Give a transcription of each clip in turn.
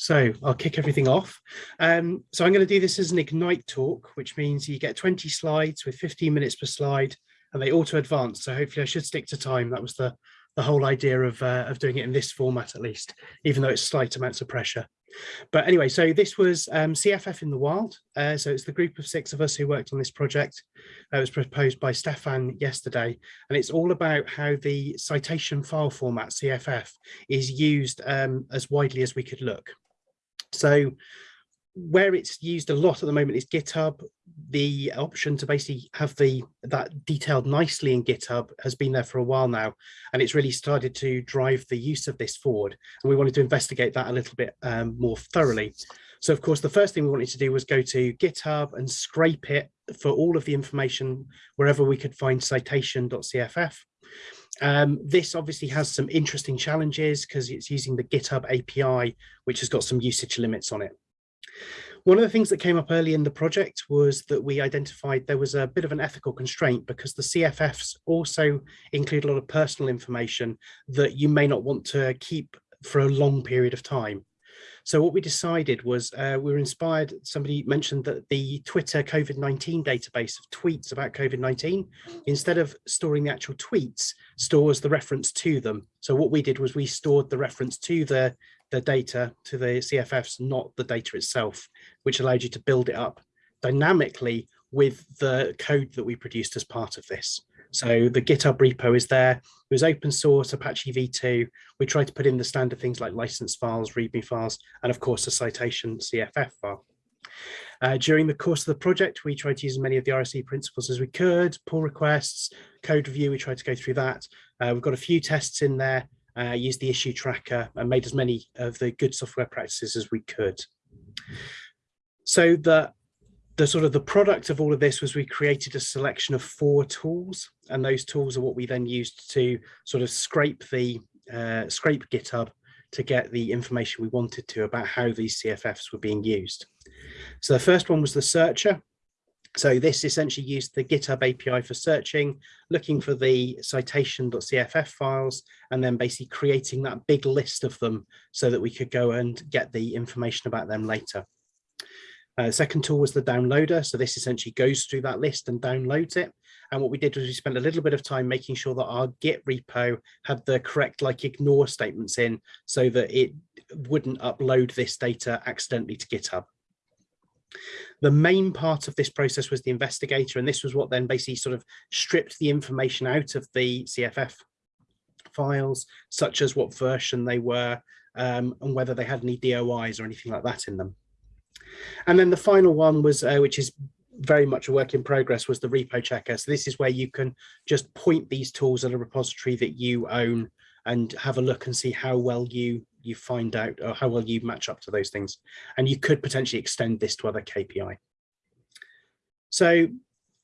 So I'll kick everything off. Um, so I'm going to do this as an Ignite talk, which means you get 20 slides with 15 minutes per slide and they auto advance. So hopefully I should stick to time. That was the, the whole idea of, uh, of doing it in this format, at least, even though it's slight amounts of pressure. But anyway, so this was um, CFF in the wild. Uh, so it's the group of six of us who worked on this project. Uh, it was proposed by Stefan yesterday, and it's all about how the citation file format CFF is used um, as widely as we could look. So where it's used a lot at the moment is GitHub. The option to basically have the that detailed nicely in GitHub has been there for a while now, and it's really started to drive the use of this forward. And we wanted to investigate that a little bit um, more thoroughly. So of course, the first thing we wanted to do was go to GitHub and scrape it for all of the information wherever we could find citation.cff. Um, this obviously has some interesting challenges because it's using the GitHub API, which has got some usage limits on it. One of the things that came up early in the project was that we identified there was a bit of an ethical constraint because the CFFs also include a lot of personal information that you may not want to keep for a long period of time. So what we decided was uh, we were inspired, somebody mentioned that the Twitter COVID-19 database of tweets about COVID-19, instead of storing the actual tweets, stores the reference to them. So what we did was we stored the reference to the, the data, to the CFFs, not the data itself, which allowed you to build it up dynamically with the code that we produced as part of this. So the GitHub repo is there. It was open source, Apache v2. We tried to put in the standard things like license files, README files, and of course a citation CFF file. Uh, during the course of the project, we tried to use as many of the RSE principles as we could, pull requests, code review, we tried to go through that. Uh, we've got a few tests in there, uh, used the issue tracker and made as many of the good software practices as we could. So the the sort of the product of all of this was we created a selection of four tools and those tools are what we then used to sort of scrape the uh, scrape GitHub to get the information we wanted to about how these CFFs were being used. So the first one was the searcher. So this essentially used the GitHub API for searching, looking for the citation.cff files, and then basically creating that big list of them so that we could go and get the information about them later. Uh, second tool was the downloader. So this essentially goes through that list and downloads it. And what we did was we spent a little bit of time making sure that our Git repo had the correct like ignore statements in so that it wouldn't upload this data accidentally to GitHub. The main part of this process was the investigator, and this was what then basically sort of stripped the information out of the CFF files, such as what version they were um, and whether they had any DOIs or anything like that in them. And then the final one was, uh, which is very much a work in progress, was the repo checker. So this is where you can just point these tools at a repository that you own and have a look and see how well you you find out or how well you match up to those things. And you could potentially extend this to other KPI. So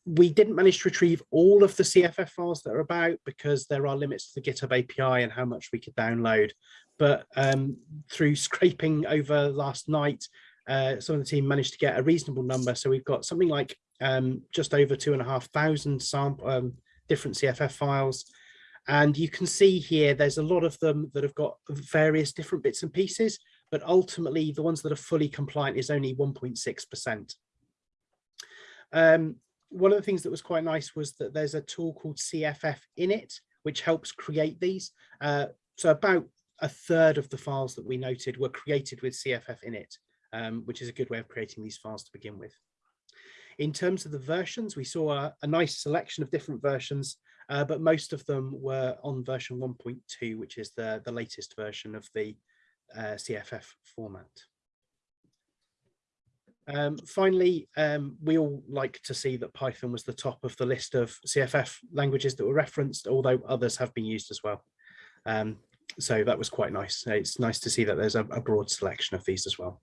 we didn't manage to retrieve all of the CFF files that are about because there are limits to the GitHub API and how much we could download. But um, through scraping over last night, uh, some of the team managed to get a reasonable number. So we've got something like um, just over two and a half thousand sample um, different CFF files. And you can see here, there's a lot of them that have got various different bits and pieces, but ultimately the ones that are fully compliant is only 1.6%. Um, one of the things that was quite nice was that there's a tool called CFF init, which helps create these. Uh, so about a third of the files that we noted were created with CFF init um, which is a good way of creating these files to begin with. In terms of the versions, we saw a, a nice selection of different versions, uh, but most of them were on version 1.2, which is the, the latest version of the uh, CFF format. Um, finally, um, we all like to see that Python was the top of the list of CFF languages that were referenced, although others have been used as well. Um, so that was quite nice. It's nice to see that there's a, a broad selection of these as well.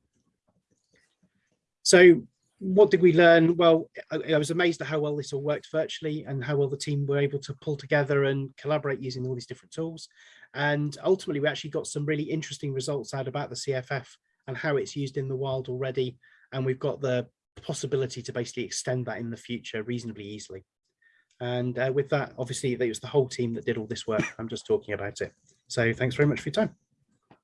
So what did we learn? Well, I, I, was amazed at how well this all worked virtually and how well the team were able to pull together and collaborate using all these different tools. And ultimately, we actually got some really interesting results out about the CFF and how it's used in the wild already. And we've got the possibility to basically extend that in the future reasonably easily. And uh, with that, obviously, it was the whole team that did all this work. I'm just talking about it. So thanks very much for your time.